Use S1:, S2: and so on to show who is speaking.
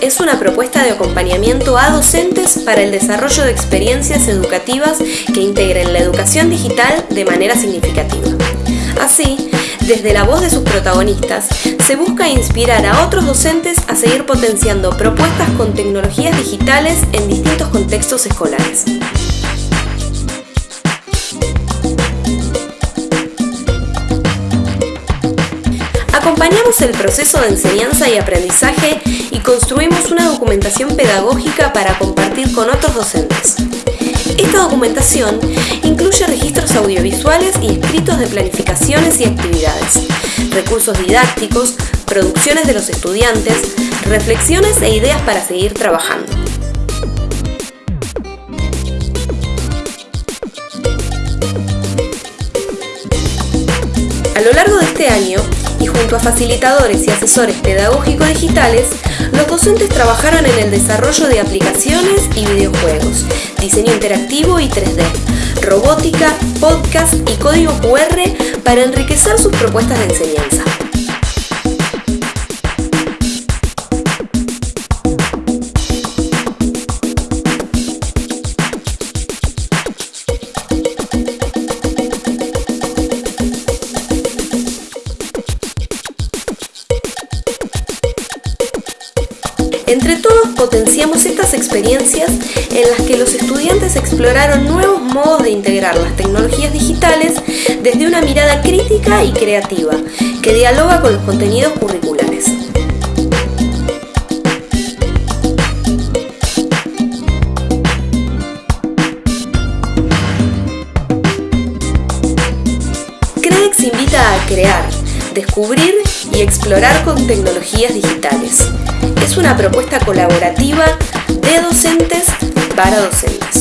S1: es una propuesta de acompañamiento a docentes para el desarrollo de experiencias educativas que integren la educación digital de manera significativa. Así, desde la voz de sus protagonistas, se busca inspirar a otros docentes a seguir potenciando propuestas con tecnologías digitales en distintos contextos escolares. Acompañamos el proceso de enseñanza y aprendizaje y construimos una documentación pedagógica para compartir con otros docentes. Esta documentación incluye registros audiovisuales y escritos de planificaciones y actividades, recursos didácticos, producciones de los estudiantes, reflexiones e ideas para seguir trabajando. A lo largo de este año, y junto a facilitadores y asesores pedagógicos digitales, los docentes trabajaron en el desarrollo de aplicaciones y videojuegos, diseño interactivo y 3D, robótica, podcast y código QR para enriquecer sus propuestas de enseñanza. Entre todos potenciamos estas experiencias en las que los estudiantes exploraron nuevos modos de integrar las tecnologías digitales desde una mirada crítica y creativa que dialoga con los contenidos curriculares. CREDEX invita a crear, descubrir y explorar con tecnologías digitales. Es una propuesta colaborativa de docentes para docentes.